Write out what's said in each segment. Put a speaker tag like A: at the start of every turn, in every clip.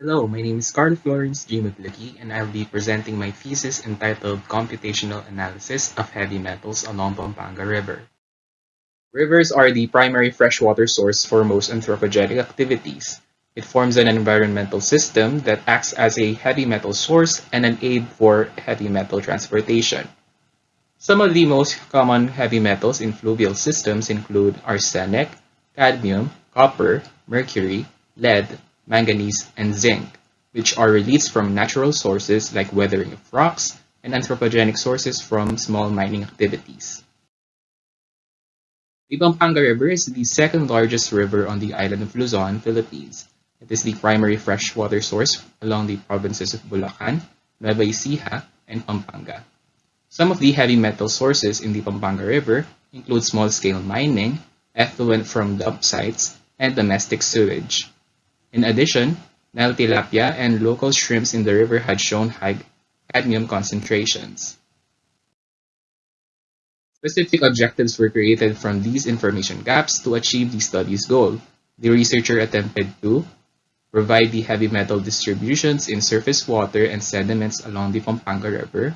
A: Hello, my name is Carl Florence G. Maglaki, and I'll be presenting my thesis entitled Computational Analysis of Heavy Metals along Pampanga River. Rivers are the primary freshwater source for most anthropogenic activities. It forms an environmental system that acts as a heavy metal source and an aid for heavy metal transportation. Some of the most common heavy metals in fluvial systems include arsenic, cadmium, copper, mercury, lead, manganese, and zinc, which are released from natural sources like weathering of rocks and anthropogenic sources from small mining activities. The Pampanga River is the second largest river on the island of Luzon, Philippines. It is the primary freshwater source along the provinces of Bulacan, Nueva Ecija, and Pampanga. Some of the heavy metal sources in the Pampanga River include small-scale mining, effluent from dump sites, and domestic sewage. In addition, Nile tilapia and local shrimps in the river had shown high cadmium concentrations. Specific objectives were created from these information gaps to achieve the study's goal. The researcher attempted to provide the heavy metal distributions in surface water and sediments along the Pampanga River,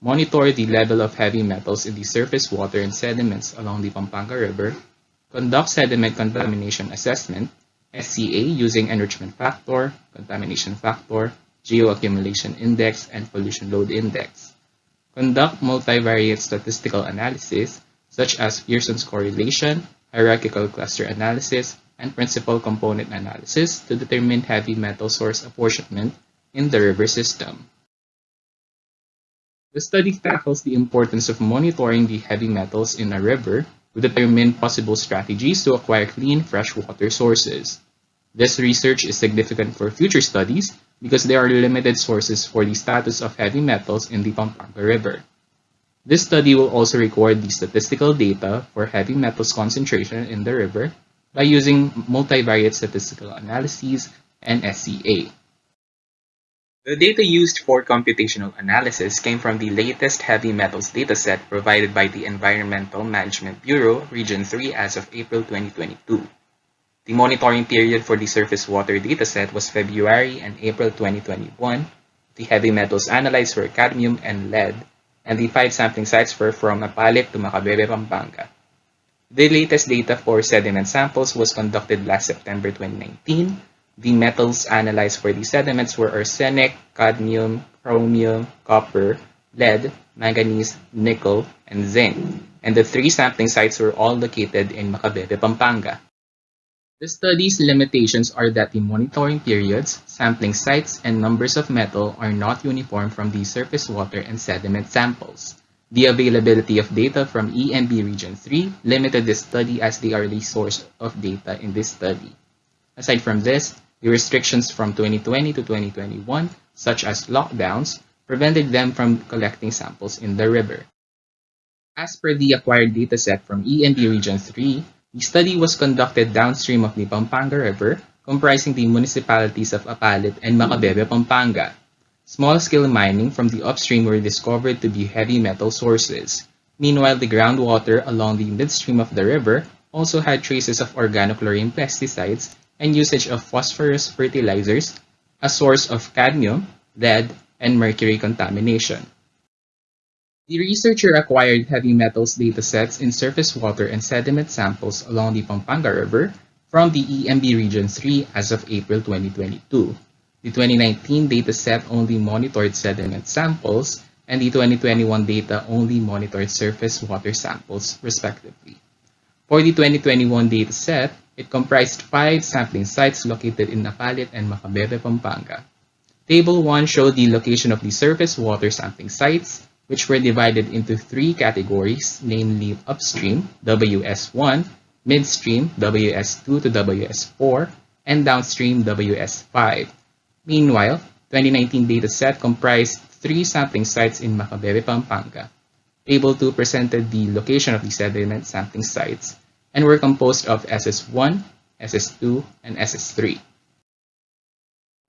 A: monitor the level of heavy metals in the surface water and sediments along the Pampanga River, conduct sediment contamination assessment, SCA using enrichment factor, contamination factor, geoaccumulation index, and pollution load index. Conduct multivariate statistical analysis such as Pearson's correlation, hierarchical cluster analysis, and principal component analysis to determine heavy metal source apportionment in the river system. The study tackles the importance of monitoring the heavy metals in a river determine possible strategies to acquire clean freshwater sources. This research is significant for future studies because there are limited sources for the status of heavy metals in the Pampanga River. This study will also record the statistical data for heavy metals concentration in the river by using multivariate statistical analyses and SCA. The data used for computational analysis came from the latest heavy metals dataset provided by the Environmental Management Bureau, Region 3 as of April 2022. The monitoring period for the surface water dataset was February and April 2021. The heavy metals analyzed were cadmium and lead, and the five sampling sites were from Apalit to Macabebe, Pampanga. The latest data for sediment samples was conducted last September 2019 the metals analyzed for the sediments were arsenic, cadmium, chromium, copper, lead, manganese, nickel, and zinc, and the three sampling sites were all located in Macabebe, Pampanga. The study's limitations are that the monitoring periods, sampling sites, and numbers of metal are not uniform from the surface water and sediment samples. The availability of data from EMB Region 3 limited the study as they are the source of data in this study. Aside from this, the restrictions from 2020 to 2021, such as lockdowns, prevented them from collecting samples in the river. As per the acquired dataset from EMB Region 3, the study was conducted downstream of the Pampanga River, comprising the municipalities of Apalit and Macabebe, Pampanga. Small-scale mining from the upstream were discovered to be heavy metal sources. Meanwhile, the groundwater along the midstream of the river also had traces of organochlorine pesticides and usage of phosphorus fertilizers, a source of cadmium, lead, and mercury contamination. The researcher acquired heavy metals datasets in surface water and sediment samples along the Pampanga River from the EMB Region 3 as of April 2022. The 2019 dataset only monitored sediment samples, and the 2021 data only monitored surface water samples, respectively. For the 2021 dataset, it comprised five sampling sites located in Apalit and Macabebe, Pampanga. Table 1 showed the location of the surface water sampling sites, which were divided into three categories, namely upstream, WS1, midstream, WS2 to WS4, and downstream, WS5. Meanwhile, 2019 dataset comprised three sampling sites in Macabebe, Pampanga. Table 2 presented the location of the sediment sampling sites, and were composed of SS1, SS2, and SS3.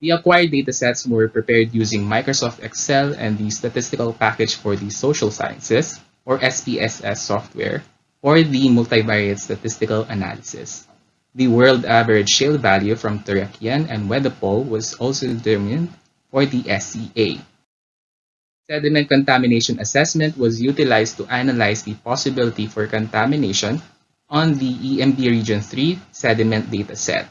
A: The acquired datasets were prepared using Microsoft Excel and the statistical package for the social sciences, or SPSS software, or the multivariate statistical analysis. The world average shale value from Turekian and Wedepohl was also determined for the SCA. Sediment contamination assessment was utilized to analyze the possibility for contamination on the EMB Region 3 sediment data set.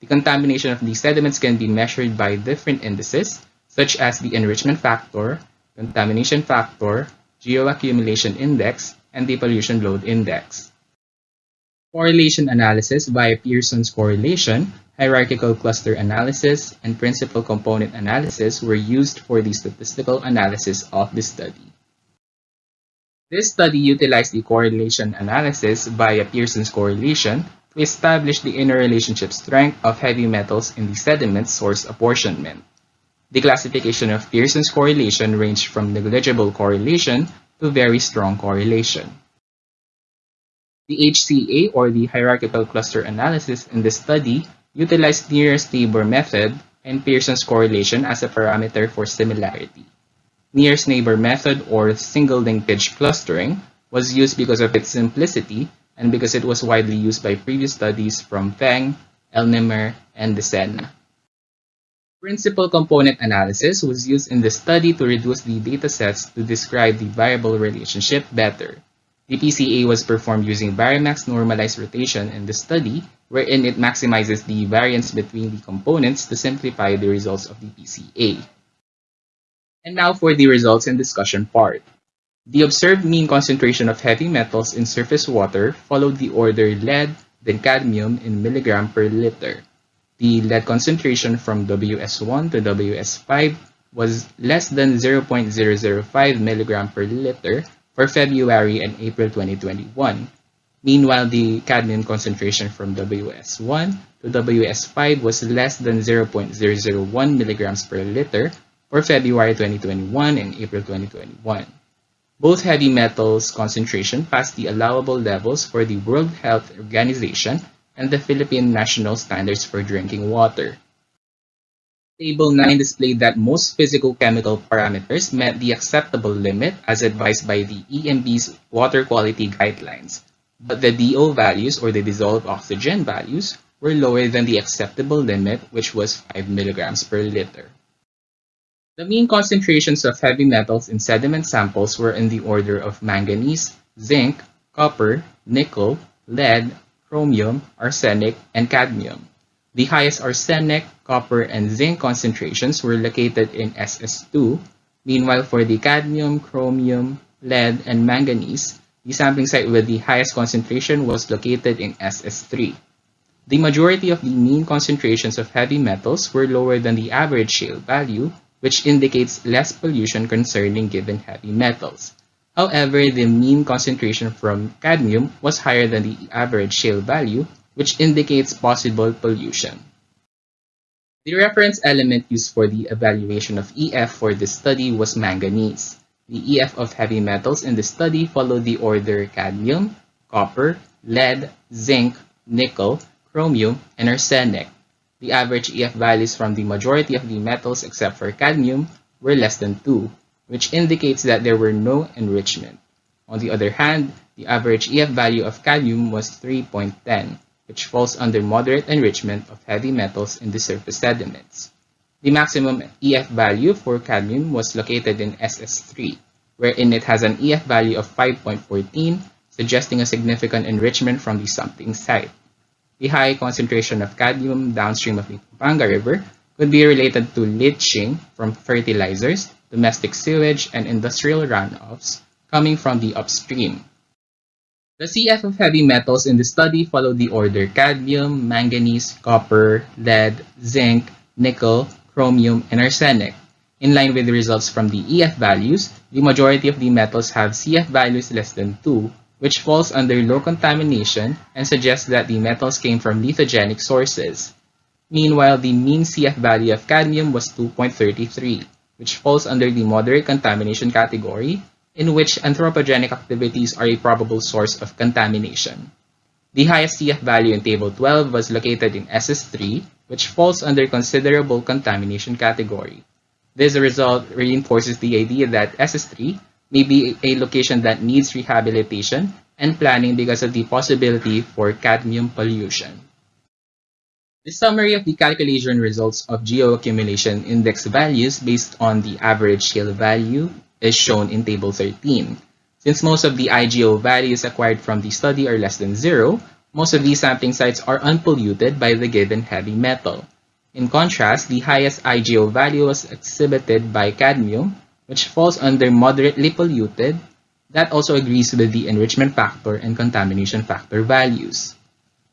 A: The contamination of these sediments can be measured by different indices, such as the enrichment factor, contamination factor, geoaccumulation index, and the pollution load index. Correlation analysis via Pearson's correlation, hierarchical cluster analysis, and principal component analysis were used for the statistical analysis of the study. This study utilized the correlation analysis via Pearson's correlation to establish the interrelationship strength of heavy metals in the sediment source apportionment. The classification of Pearson's correlation ranged from negligible correlation to very strong correlation. The HCA or the hierarchical cluster analysis in this study utilized nearest neighbor method and Pearson's correlation as a parameter for similarity. Nearest neighbor method or single linkage clustering was used because of its simplicity and because it was widely used by previous studies from Feng, Elnemer, and Desena. Principal component analysis was used in the study to reduce the datasets to describe the variable relationship better. The PCA was performed using Varimax normalized rotation in the study, wherein it maximizes the variance between the components to simplify the results of the PCA. And now for the results and discussion part. The observed mean concentration of heavy metals in surface water followed the order lead, then cadmium in milligram per liter. The lead concentration from WS1 to WS5 was less than 0.005 milligram per liter for February and April 2021. Meanwhile, the cadmium concentration from WS1 to WS5 was less than 0.001 milligrams per liter for February 2021 and April 2021. Both heavy metals concentration passed the allowable levels for the World Health Organization and the Philippine National Standards for Drinking Water. Table 9 displayed that most physical-chemical parameters met the acceptable limit as advised by the EMB's water quality guidelines, but the DO values or the dissolved oxygen values were lower than the acceptable limit which was 5 milligrams per liter. The mean concentrations of heavy metals in sediment samples were in the order of manganese, zinc, copper, nickel, lead, chromium, arsenic, and cadmium. The highest arsenic, copper, and zinc concentrations were located in SS2. Meanwhile, for the cadmium, chromium, lead, and manganese, the sampling site with the highest concentration was located in SS3. The majority of the mean concentrations of heavy metals were lower than the average shale value, which indicates less pollution concerning given heavy metals. However, the mean concentration from cadmium was higher than the average shale value, which indicates possible pollution. The reference element used for the evaluation of EF for this study was manganese. The EF of heavy metals in the study followed the order cadmium, copper, lead, zinc, nickel, chromium, and arsenic. The average EF values from the majority of the metals except for cadmium were less than 2, which indicates that there were no enrichment. On the other hand, the average EF value of cadmium was 3.10, which falls under moderate enrichment of heavy metals in the surface sediments. The maximum EF value for cadmium was located in SS3, wherein it has an EF value of 5.14, suggesting a significant enrichment from the sampling site. The high concentration of cadmium downstream of the Pampanga River could be related to leaching from fertilizers, domestic sewage, and industrial runoffs coming from the upstream. The CF of heavy metals in the study followed the order cadmium, manganese, copper, lead, zinc, nickel, chromium, and arsenic. In line with the results from the EF values, the majority of the metals have CF values less than 2, which falls under low contamination and suggests that the metals came from lithogenic sources. Meanwhile, the mean CF value of cadmium was 2.33, which falls under the moderate contamination category, in which anthropogenic activities are a probable source of contamination. The highest CF value in Table 12 was located in SS3, which falls under considerable contamination category. This result reinforces the idea that SS3 may be a location that needs rehabilitation and planning because of the possibility for cadmium pollution. The summary of the calculation results of geoaccumulation index values based on the average shale value is shown in Table 13. Since most of the IGO values acquired from the study are less than zero, most of these sampling sites are unpolluted by the given heavy metal. In contrast, the highest IGO value was exhibited by cadmium, which falls under moderately polluted, that also agrees with the enrichment factor and contamination factor values.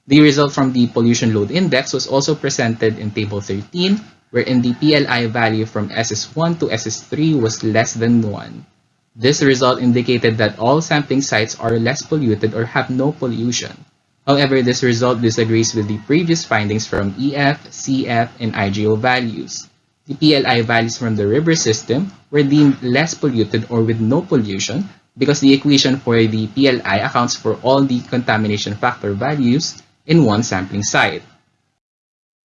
A: The result from the pollution load index was also presented in Table 13, wherein the PLI value from SS1 to SS3 was less than 1. This result indicated that all sampling sites are less polluted or have no pollution. However, this result disagrees with the previous findings from EF, CF, and IGO values. The PLI values from the river system were deemed less polluted or with no pollution because the equation for the PLI accounts for all the contamination factor values in one sampling site.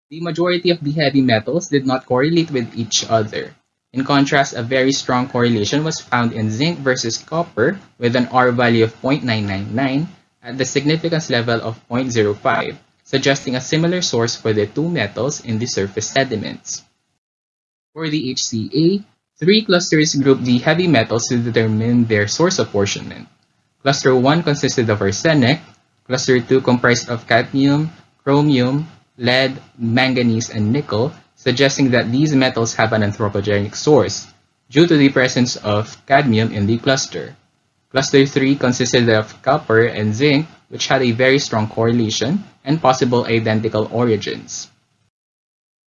A: The majority of the heavy metals did not correlate with each other. In contrast, a very strong correlation was found in zinc versus copper with an R value of 0.999 at the significance level of 0.05, suggesting a similar source for the two metals in the surface sediments. For the HCA, three clusters grouped the heavy metals to determine their source apportionment. Cluster 1 consisted of arsenic, cluster 2 comprised of cadmium, chromium, lead, manganese, and nickel, suggesting that these metals have an anthropogenic source due to the presence of cadmium in the cluster. Cluster 3 consisted of copper and zinc, which had a very strong correlation and possible identical origins.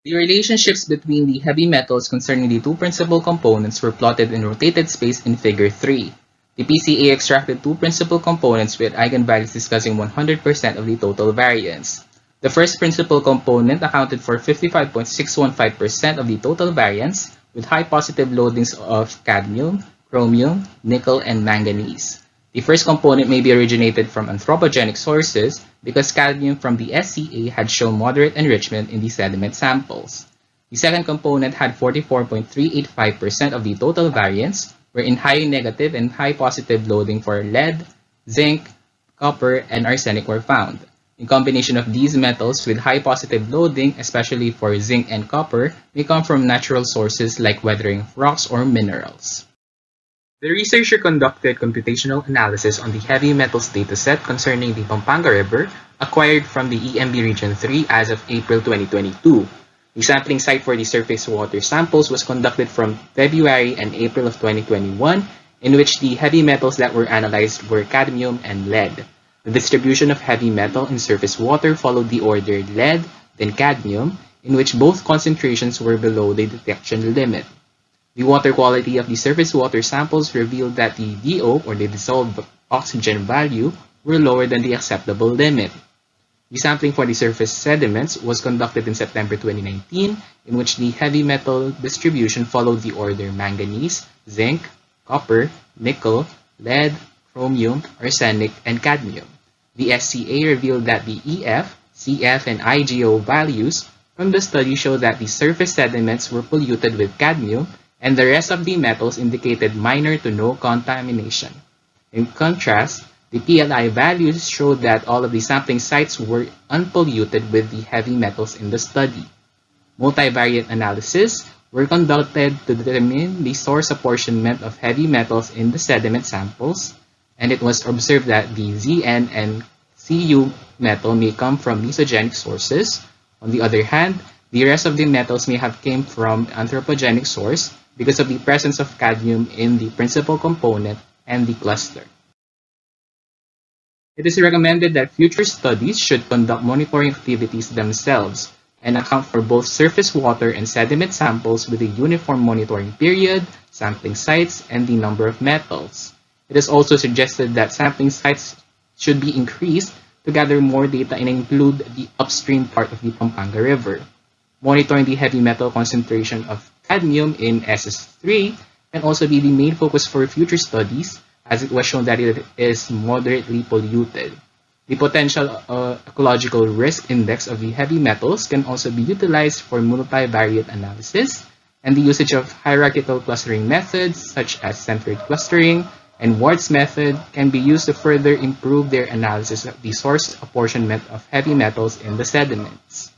A: The relationships between the heavy metals concerning the two principal components were plotted in rotated space in Figure 3. The PCA extracted two principal components with eigenvalues discussing 100% of the total variance. The first principal component accounted for 55.615% of the total variance with high positive loadings of cadmium, chromium, nickel, and manganese. The first component may be originated from anthropogenic sources because cadmium from the SCA had shown moderate enrichment in the sediment samples. The second component had 44.385% of the total variance, wherein high negative and high positive loading for lead, zinc, copper, and arsenic were found. The combination of these metals with high positive loading, especially for zinc and copper, may come from natural sources like weathering rocks or minerals. The researcher conducted computational analysis on the heavy metals dataset concerning the Pampanga River acquired from the EMB Region 3 as of April 2022. The sampling site for the surface water samples was conducted from February and April of 2021, in which the heavy metals that were analyzed were cadmium and lead. The distribution of heavy metal in surface water followed the order lead, then cadmium, in which both concentrations were below the detection limit. The water quality of the surface water samples revealed that the DO or the dissolved oxygen value were lower than the acceptable limit. The sampling for the surface sediments was conducted in September 2019 in which the heavy metal distribution followed the order manganese, zinc, copper, nickel, lead, chromium, arsenic, and cadmium. The SCA revealed that the EF, CF, and IGO values from the study show that the surface sediments were polluted with cadmium and the rest of the metals indicated minor to no contamination. In contrast, the PLI values showed that all of the sampling sites were unpolluted with the heavy metals in the study. Multivariate analysis were conducted to determine the source apportionment of heavy metals in the sediment samples, and it was observed that the ZN and Cu metal may come from mesogenic sources. On the other hand, the rest of the metals may have came from anthropogenic source because of the presence of cadmium in the principal component and the cluster. It is recommended that future studies should conduct monitoring activities themselves and account for both surface water and sediment samples with a uniform monitoring period, sampling sites, and the number of metals. It is also suggested that sampling sites should be increased to gather more data and include the upstream part of the Pampanga River. Monitoring the heavy metal concentration of cadmium in SS3 can also be the main focus for future studies as it was shown that it is moderately polluted. The potential uh, ecological risk index of the heavy metals can also be utilized for multivariate analysis and the usage of hierarchical clustering methods such as centroid clustering and Ward's method can be used to further improve their analysis of the source apportionment of heavy metals in the sediments.